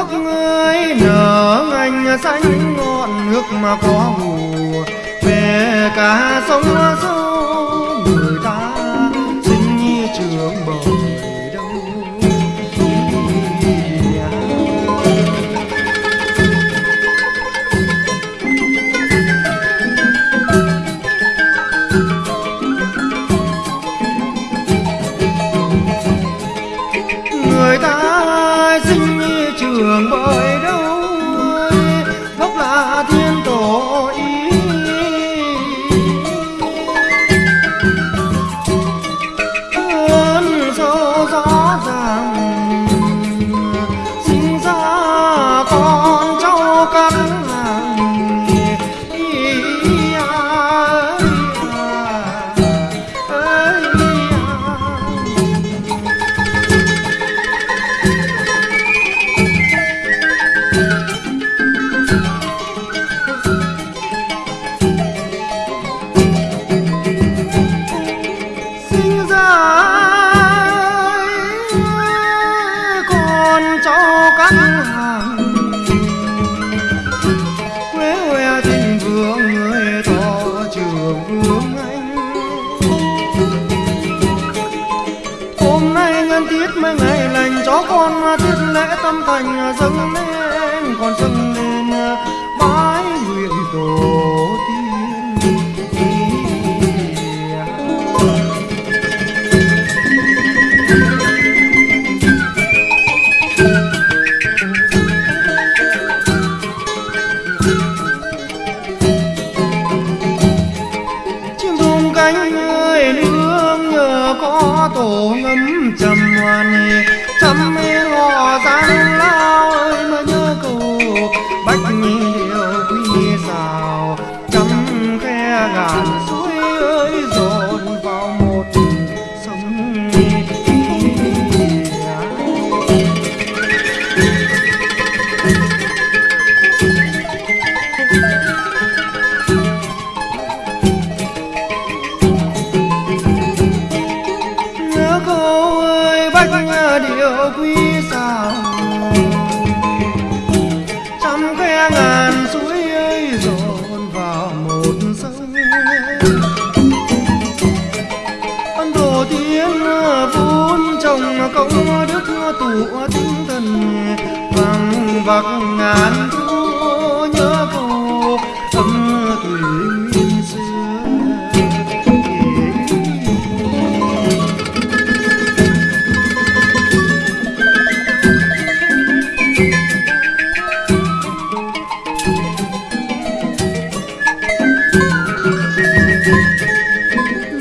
nước ơi nở ngành xanh ngọn nước mà có mù về cả sông sâu Anh 累 vắng ngàn thu nhớ cô âm thủy nguyên xưa.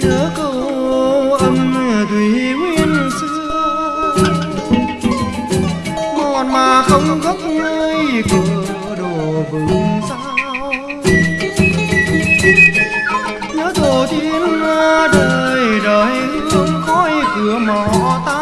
Nhớ cô âm thủy mà không khóc nơi cửa đồ vừng sao. Nhớ tổ tiên đời đời hương khói cửa mò ta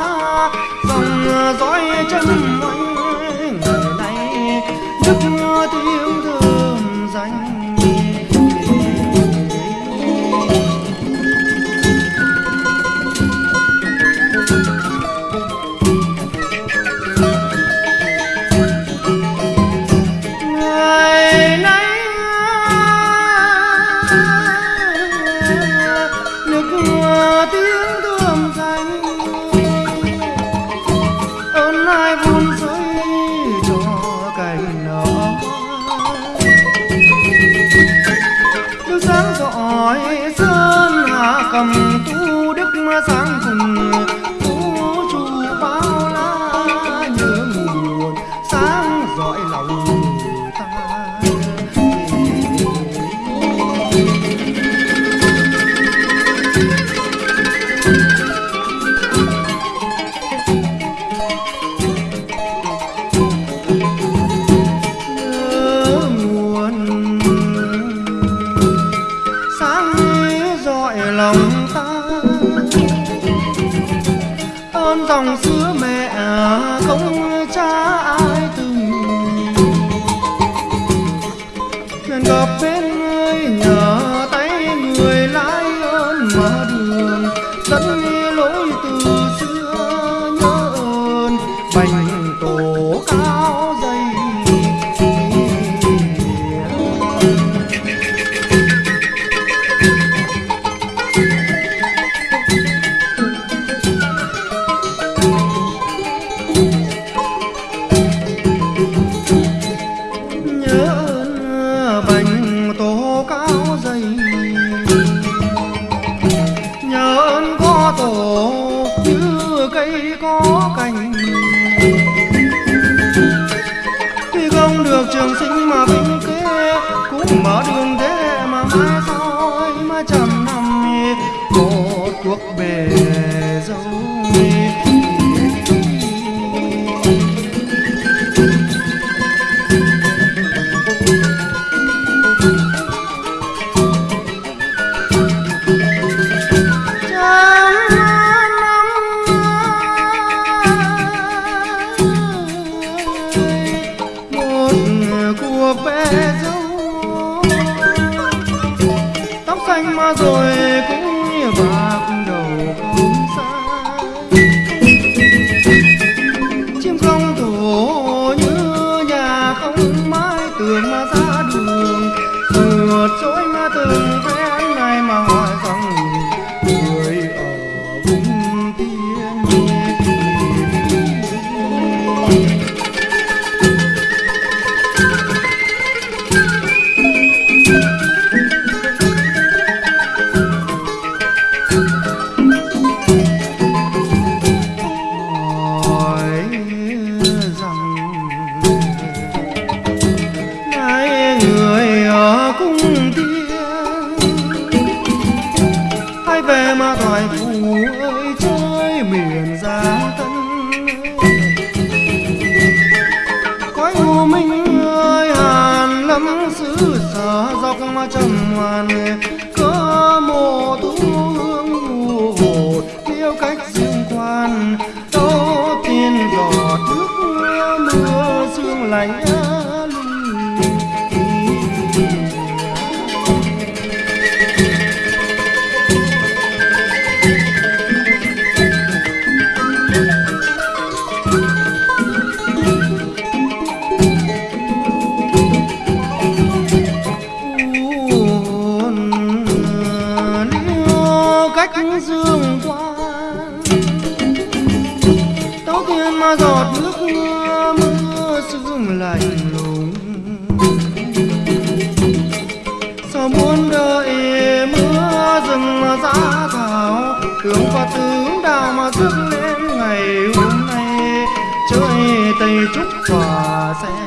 mas a trăm ngoan có mồ tu giã thảo hướng và tướng đào mà dứt lên ngày hôm nay chơi tây trúc hòa sẽ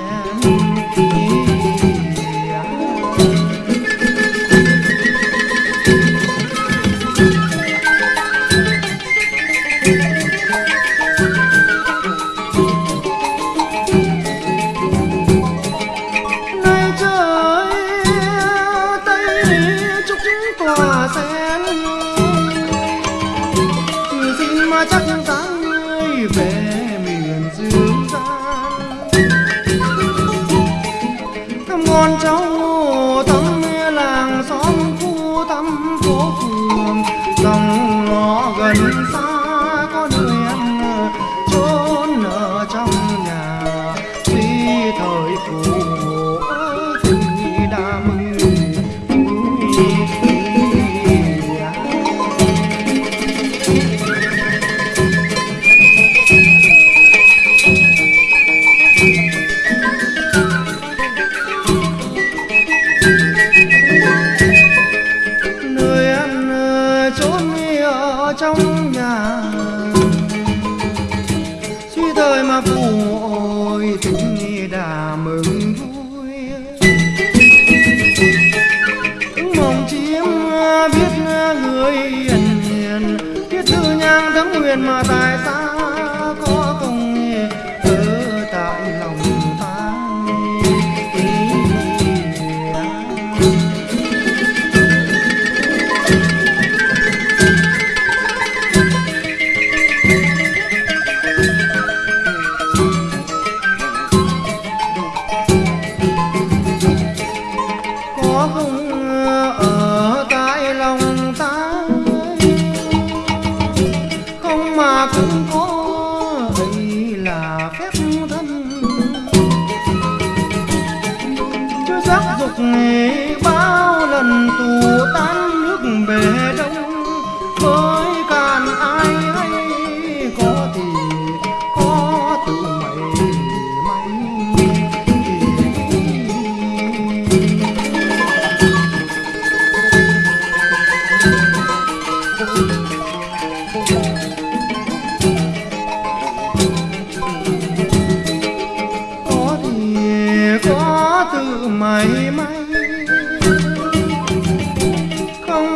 ngõ gần. xa mà tại sao có công ở tại lòng ta có công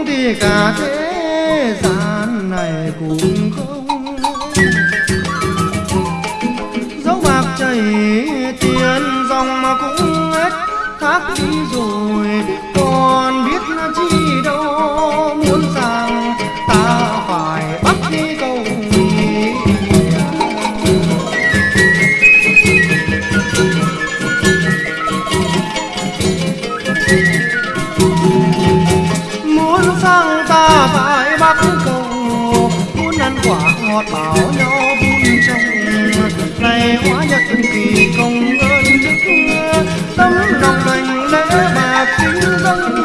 thì cả thế gian này cũng không. Dấu bạc chảy tiền dòng mà cũng hết khác đi rồi, còn biết quả ngọt bảo nhau vun trồng. Này hóa nhật kỳ công ơn đức tấm lòng thành lễ bạc kính dâng